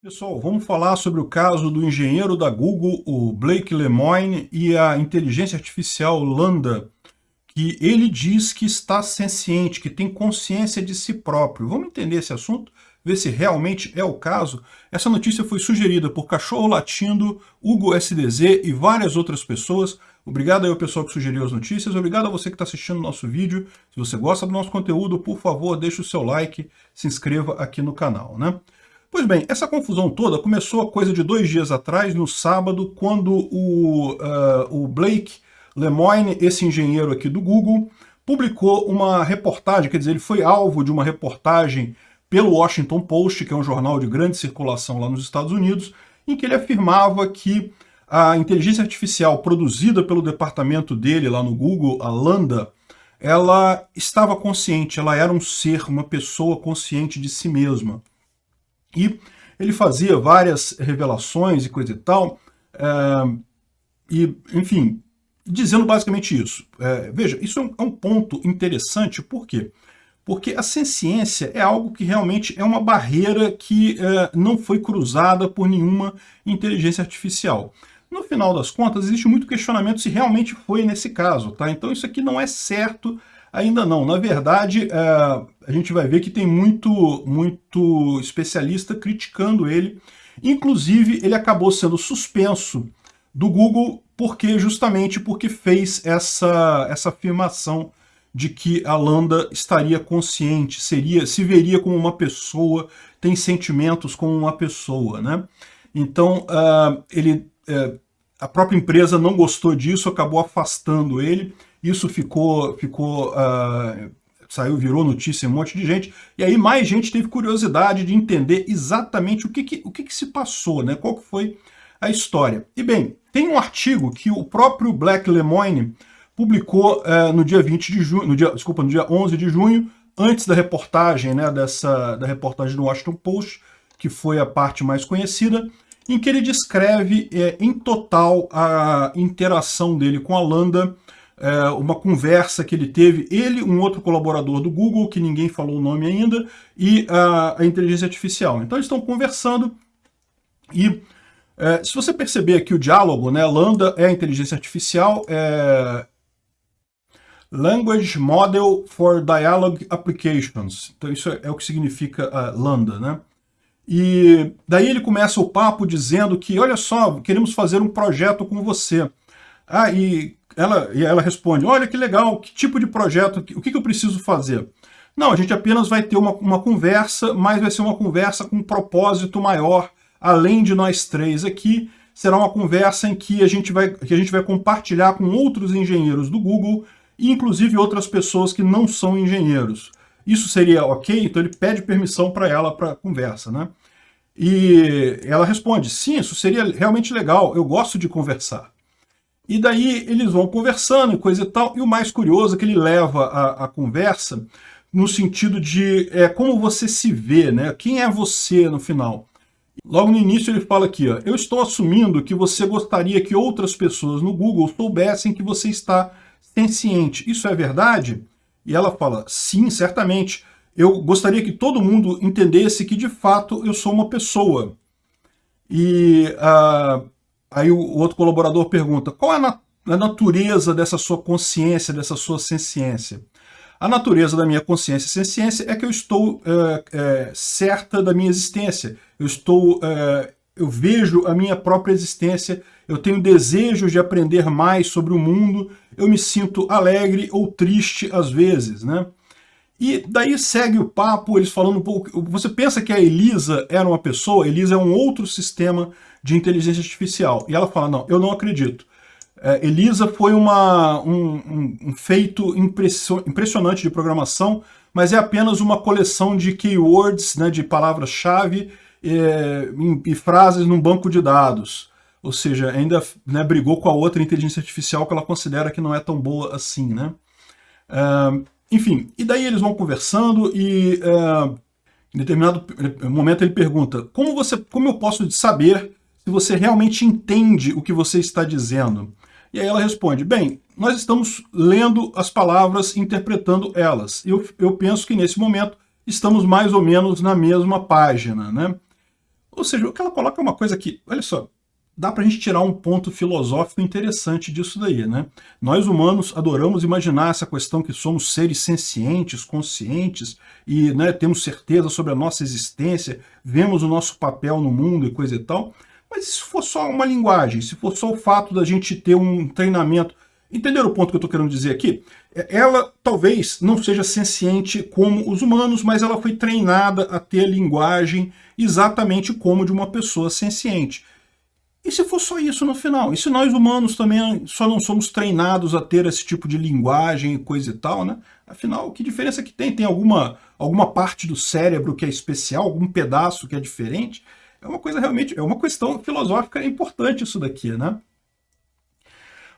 Pessoal, vamos falar sobre o caso do engenheiro da Google, o Blake Lemoine, e a inteligência artificial Lambda, que ele diz que está senciente, que tem consciência de si próprio. Vamos entender esse assunto? Ver se realmente é o caso? Essa notícia foi sugerida por Cachorro Latindo, Hugo SDZ e várias outras pessoas. Obrigado aí ao pessoal que sugeriu as notícias, obrigado a você que está assistindo o nosso vídeo. Se você gosta do nosso conteúdo, por favor, deixe o seu like, se inscreva aqui no canal, né? Pois bem, essa confusão toda começou a coisa de dois dias atrás, no sábado, quando o, uh, o Blake Lemoine, esse engenheiro aqui do Google, publicou uma reportagem, quer dizer, ele foi alvo de uma reportagem pelo Washington Post, que é um jornal de grande circulação lá nos Estados Unidos, em que ele afirmava que a inteligência artificial produzida pelo departamento dele lá no Google, a Lambda, ela estava consciente, ela era um ser, uma pessoa consciente de si mesma. E ele fazia várias revelações e coisa e tal, é, e, enfim, dizendo basicamente isso. É, veja, isso é um, é um, ponto interessante, por quê? Porque a ciência é algo que realmente é uma barreira que é, não foi cruzada por nenhuma inteligência artificial. No final das contas, existe muito questionamento se realmente foi nesse caso, tá? Então isso aqui não é certo Ainda não. Na verdade, é, a gente vai ver que tem muito, muito especialista criticando ele. Inclusive, ele acabou sendo suspenso do Google porque justamente porque fez essa, essa afirmação de que a Lambda estaria consciente, seria, se veria como uma pessoa, tem sentimentos como uma pessoa. Né? Então, uh, ele, uh, a própria empresa não gostou disso, acabou afastando ele, isso ficou, ficou uh, saiu, virou notícia um monte de gente, e aí mais gente teve curiosidade de entender exatamente o que, que o que, que se passou, né? qual que foi a história. E bem, tem um artigo que o próprio Black Lemoine publicou uh, no dia 20 de junho, no dia, desculpa, no dia 11 de junho, antes da reportagem, né, dessa, da reportagem do Washington Post, que foi a parte mais conhecida, em que ele descreve é, em total a interação dele com a Lambda é, uma conversa que ele teve, ele, um outro colaborador do Google, que ninguém falou o nome ainda, e a, a inteligência artificial. Então eles estão conversando e é, se você perceber aqui o diálogo, né, Lambda é a inteligência artificial, é Language Model for Dialogue Applications. Então isso é, é o que significa uh, Lambda, né? E daí ele começa o papo dizendo que, olha só, queremos fazer um projeto com você. Ah, e ela, e ela responde, olha que legal, que tipo de projeto, o que, que eu preciso fazer? Não, a gente apenas vai ter uma, uma conversa, mas vai ser uma conversa com um propósito maior, além de nós três aqui, será uma conversa em que a gente vai, que a gente vai compartilhar com outros engenheiros do Google, e inclusive outras pessoas que não são engenheiros. Isso seria ok? Então ele pede permissão para ela para conversa, né? E ela responde, sim, isso seria realmente legal, eu gosto de conversar. E daí eles vão conversando e coisa e tal, e o mais curioso é que ele leva a, a conversa no sentido de é, como você se vê, né? Quem é você no final? Logo no início ele fala aqui, ó, eu estou assumindo que você gostaria que outras pessoas no Google soubessem que você está senciente. Isso é verdade? E ela fala, sim, certamente. Eu gostaria que todo mundo entendesse que, de fato, eu sou uma pessoa. E uh, Aí o, outro colaborador pergunta, qual é a, na a natureza dessa sua consciência, dessa sua senciência? A natureza da minha consciência e senciência é que eu estou é, é, certa da minha existência. Eu estou, é, eu vejo a minha própria existência, eu tenho desejo de aprender mais sobre o mundo, eu me sinto alegre ou triste às vezes, né? E daí segue o papo, eles falando um pouco... Você pensa que a Elisa era uma pessoa? Elisa é um outro sistema de inteligência artificial. E ela fala, não, eu não acredito. É, Elisa foi uma, um, um, um feito impressionante de programação, mas é apenas uma coleção de keywords, né, de palavras-chave é, e frases num banco de dados. Ou seja, ainda né, brigou com a outra inteligência artificial que ela considera que não é tão boa assim. Né? Enfim, e daí eles vão conversando e é, em determinado momento ele pergunta, como, você, como eu posso saber se você realmente entende o que você está dizendo? E aí ela responde, bem, nós estamos lendo as palavras, interpretando elas. Eu, eu penso que nesse momento estamos mais ou menos na mesma página, né? Ou seja, o que ela coloca é uma coisa que, olha só, dá para a gente tirar um ponto filosófico interessante disso daí, né? Nós humanos adoramos imaginar essa questão que somos seres sencientes, conscientes, e né, temos certeza sobre a nossa existência, vemos o nosso papel no mundo e coisa e tal, mas se for só uma linguagem, se for só o fato da gente ter um treinamento... Entenderam o ponto que eu estou querendo dizer aqui? É, ela talvez não seja senciente como os humanos, mas ela foi treinada a ter linguagem exatamente como de uma pessoa senciente. E se for só isso no final? E se nós humanos também só não somos treinados a ter esse tipo de linguagem e coisa e tal, né? Afinal, que diferença que tem? Tem alguma, alguma parte do cérebro que é especial, algum pedaço que é diferente? É uma coisa realmente, é uma questão filosófica importante isso daqui, né?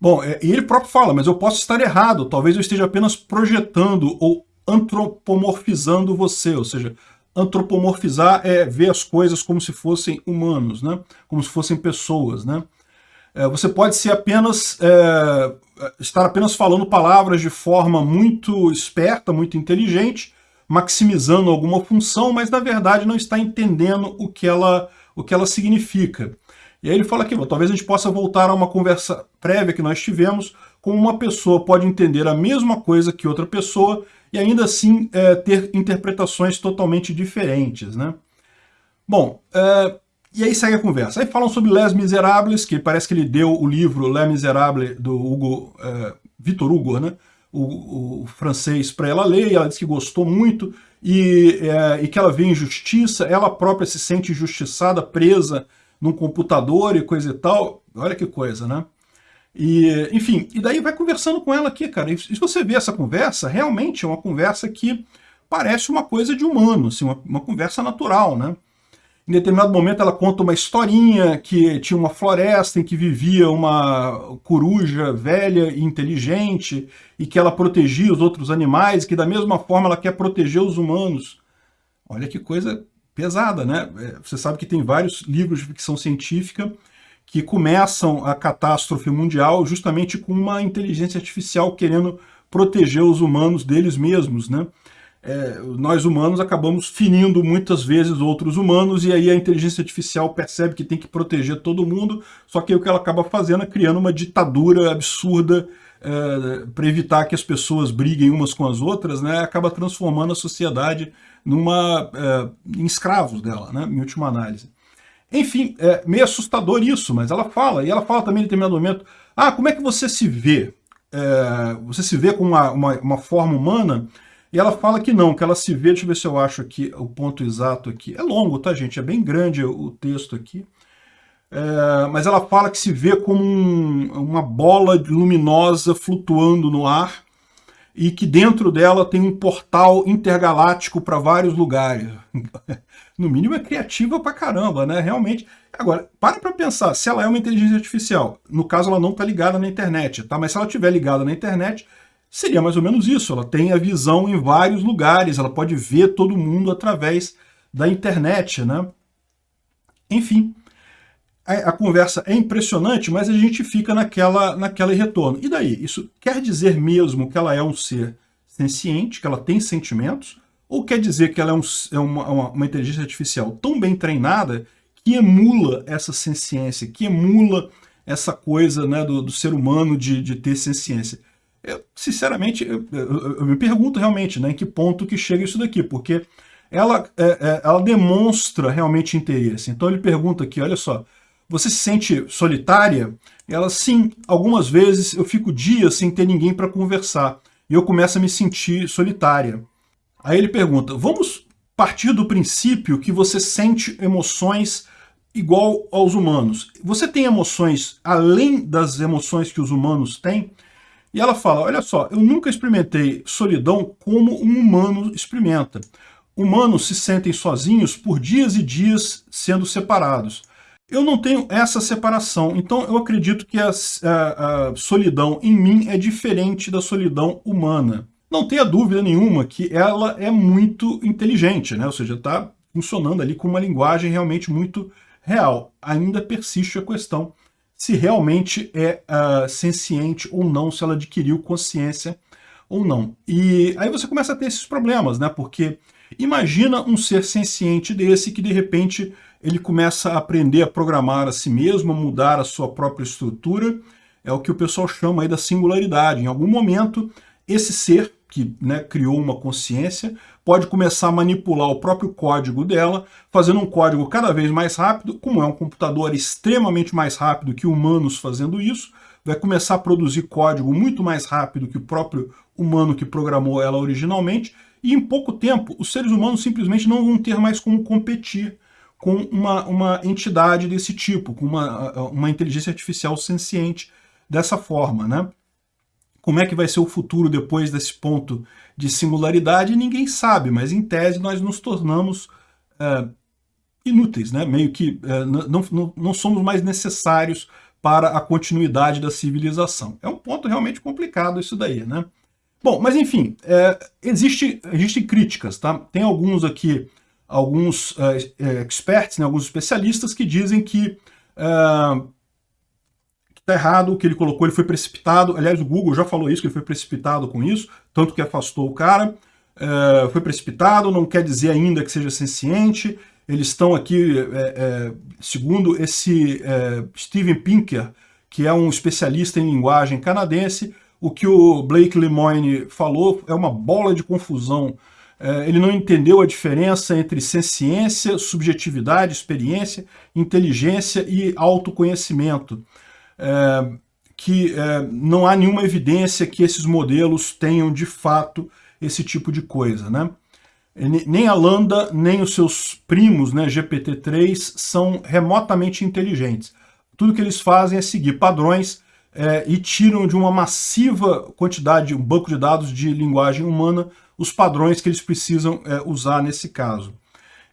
Bom, é, e ele próprio fala, mas eu posso estar errado, talvez eu esteja apenas projetando ou antropomorfizando você, ou seja, antropomorfizar é ver as coisas como se fossem humanos, né? como se fossem pessoas. Né? É, você pode ser apenas, é, estar apenas falando palavras de forma muito esperta, muito inteligente, maximizando alguma função, mas na verdade não está entendendo o que ela, o que ela significa. E aí ele fala aqui, talvez a gente possa voltar a uma conversa prévia que nós tivemos, como uma pessoa pode entender a mesma coisa que outra pessoa e ainda assim é, ter interpretações totalmente diferentes. Né? Bom, é, e aí segue a conversa. Aí falam sobre Les Miserables, que parece que ele deu o livro Les Miserables do Hugo, é, Victor Hugo, né? o, o francês, para ela ler, e ela disse que gostou muito, e, é, e que ela vê injustiça, ela própria se sente injustiçada, presa num computador e coisa e tal. Olha que coisa, né? E, enfim, e daí vai conversando com ela aqui, cara. E se você vê essa conversa, realmente é uma conversa que parece uma coisa de humano, assim, uma, uma conversa natural, né? Em determinado momento ela conta uma historinha que tinha uma floresta em que vivia uma coruja velha e inteligente e que ela protegia os outros animais, que da mesma forma ela quer proteger os humanos. Olha que coisa pesada, né? É, você sabe que tem vários livros de ficção científica que começam a catástrofe mundial justamente com uma inteligência artificial querendo proteger os humanos deles mesmos, né? É, nós humanos acabamos ferindo muitas vezes outros humanos e aí a inteligência artificial percebe que tem que proteger todo mundo, só que o que ela acaba fazendo é criando uma ditadura absurda é, para evitar que as pessoas briguem umas com as outras, né? Acaba transformando a sociedade numa, é, em escravos dela, né? Em última análise. Enfim, é meio assustador isso, mas ela fala, e ela fala também em determinado momento, ah, como é que você se vê? É, você se vê com uma, uma, uma, forma humana? E ela fala que não, que ela se vê, deixa eu ver se eu acho aqui o ponto exato aqui. É longo, tá, gente? É bem grande o texto aqui. É, mas ela fala que se vê como um, uma bola luminosa flutuando no ar, e que dentro dela tem um portal intergaláctico para vários lugares. no mínimo é criativa pra caramba, né? Realmente. Agora, para para pensar, se ela é uma inteligência artificial, no caso ela não está ligada na internet, tá? Mas se ela estiver ligada na internet, seria mais ou menos isso. Ela tem a visão em vários lugares, ela pode ver todo mundo através da internet, né? Enfim, a, conversa é impressionante, mas a gente fica naquela, naquela retorno. E daí? Isso quer dizer mesmo que ela é um ser senciente, que ela tem sentimentos? Ou quer dizer que ela é, um, é uma, uma, uma, inteligência artificial tão bem treinada que emula essa senciência, que emula essa coisa né, do, do ser humano de, de ter senciência? Eu, sinceramente, eu, eu, eu, me pergunto realmente né, em que ponto que chega isso daqui, porque ela, é, é, ela demonstra realmente interesse. Então ele pergunta aqui, olha só, você se sente solitária? Ela, sim, algumas vezes eu fico dias sem ter ninguém para conversar e eu começo a me sentir solitária. Aí ele pergunta, vamos partir do princípio que você sente emoções igual aos humanos. Você tem emoções além das emoções que os humanos têm? E ela fala, olha só, eu nunca experimentei solidão como um humano experimenta. Humanos se sentem sozinhos por dias e dias sendo separados. Eu não tenho essa separação, então eu acredito que a, a, a, solidão em mim é diferente da solidão humana. Não tenha dúvida nenhuma que ela é muito inteligente, né? ou seja, está funcionando ali com uma linguagem realmente muito real. Ainda persiste a questão se realmente é uh, senciente ou não, se ela adquiriu consciência ou não. E aí você começa a ter esses problemas, né? porque Imagina um ser senciente desse que de repente ele começa a aprender a programar a si mesmo, a mudar a sua própria estrutura, é o que o pessoal chama aí da singularidade. Em algum momento, esse ser que né, criou uma consciência pode começar a manipular o próprio código dela, fazendo um código cada vez mais rápido, como é um computador extremamente mais rápido que humanos fazendo isso, vai começar a produzir código muito mais rápido que o próprio humano que programou ela originalmente, e em pouco tempo os seres humanos simplesmente não vão ter mais como competir com uma, uma entidade desse tipo, com uma, uma inteligência artificial senciente dessa forma, né? Como é que vai ser o futuro depois desse ponto de singularidade, ninguém sabe, mas em tese nós nos tornamos é, inúteis, né? meio que é, não, não, não somos mais necessários para a continuidade da civilização. É um ponto realmente complicado isso daí, né? Bom, mas enfim, é, existe, existem críticas, tá? Tem alguns aqui alguns uh, experts, né, alguns especialistas que dizem que uh, está errado, o que ele colocou, ele foi precipitado. Aliás, o Google já falou isso, que ele foi precipitado com isso, tanto que afastou o cara. Uh, foi precipitado, não quer dizer ainda que seja senciente. Eles estão aqui, é, é, segundo esse é, Steven Pinker, que é um especialista em linguagem canadense, o que o Blake Lemoine falou é uma bola de confusão é, ele não entendeu a diferença entre ciência, subjetividade, experiência, inteligência e autoconhecimento. É, que é, não há nenhuma evidência que esses modelos tenham de fato esse tipo de coisa. Né? Nem a Lambda, nem os seus primos, né, GPT-3, são remotamente inteligentes. Tudo que eles fazem é seguir padrões é, e tiram de uma massiva quantidade, um banco de dados de linguagem humana, os padrões que eles precisam é, usar nesse caso.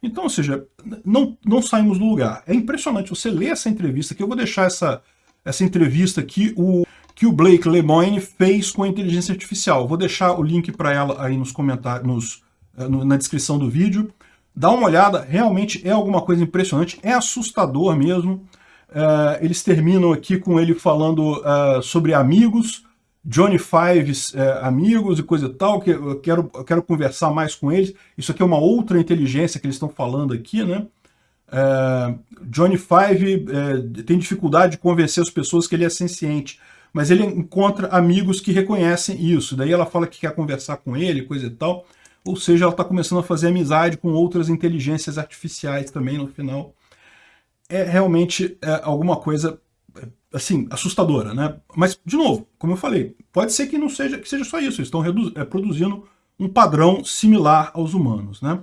Então, ou seja, não, não saímos do lugar. É impressionante você ler essa entrevista, que eu vou deixar essa, essa entrevista que o, que o Blake Lemoine fez com a inteligência artificial. Vou deixar o link para ela aí nos comentários, nos, é, na descrição do vídeo. Dá uma olhada, realmente é alguma coisa impressionante, é assustador mesmo. Uh, eles terminam aqui com ele falando uh, sobre amigos, Johnny Fives uh, amigos e coisa e tal, que eu quero, eu quero conversar mais com eles. Isso aqui é uma outra inteligência que eles estão falando aqui, né? Johnny Five tem dificuldade de convencer as pessoas que ele é senciente, mas ele encontra amigos que reconhecem isso. Daí ela fala que quer conversar com ele, coisa e tal. Ou seja, ela está começando a fazer amizade com outras inteligências artificiais também no final é realmente é, alguma coisa assim, assustadora, né? Mas, de novo, como eu falei, pode ser que não seja, que seja só isso, eles estão é, produzindo um padrão similar aos humanos, né?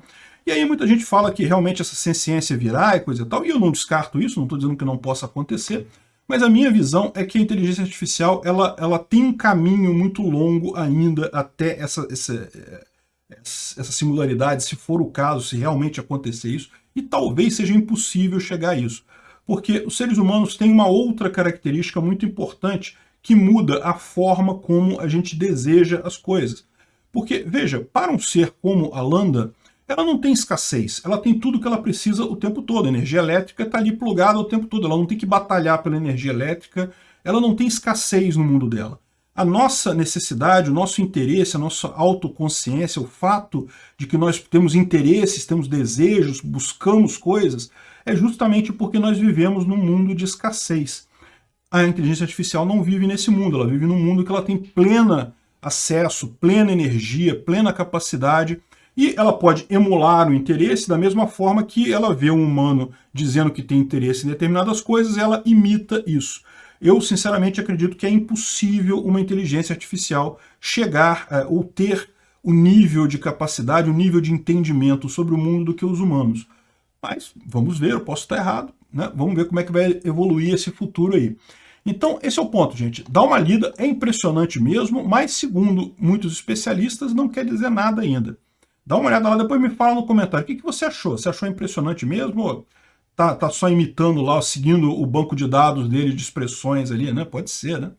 E aí muita gente fala que realmente essa ciência virá e coisa e tal, e eu não descarto isso, não estou dizendo que não possa acontecer, mas a minha visão é que a inteligência artificial ela, ela tem um caminho muito longo ainda até essa, essa, essa singularidade, se for o caso, se realmente acontecer isso, e talvez seja impossível chegar a isso. Porque os seres humanos têm uma outra característica muito importante que muda a forma como a gente deseja as coisas. Porque, veja, para um ser como a Lambda, ela não tem escassez, ela tem tudo que ela precisa o tempo todo. A energia elétrica está ali plugada o tempo todo, ela não tem que batalhar pela energia elétrica, ela não tem escassez no mundo dela. A nossa necessidade, o nosso interesse, a nossa autoconsciência, o fato de que nós temos interesses, temos desejos, buscamos coisas, é justamente porque nós vivemos num mundo de escassez. A inteligência artificial não vive nesse mundo, ela vive num mundo que ela tem plena acesso, plena energia, plena capacidade, e ela pode emular o interesse da mesma forma que ela vê um humano dizendo que tem interesse em determinadas coisas, ela imita isso. Eu, sinceramente, acredito que é impossível uma inteligência artificial chegar uh, ou ter o nível de capacidade, o nível de entendimento sobre o mundo do que os humanos. Mas vamos ver, eu posso estar errado, né? Vamos ver como é que vai evoluir esse futuro aí. Então, esse é o ponto, gente. Dá uma lida, é impressionante mesmo, mas segundo muitos especialistas, não quer dizer nada ainda. Dá uma olhada lá, depois me fala no comentário. O que, que você achou? Você achou impressionante mesmo? Tá, tá só imitando lá, seguindo o banco de dados dele de expressões ali, né? Pode ser, né?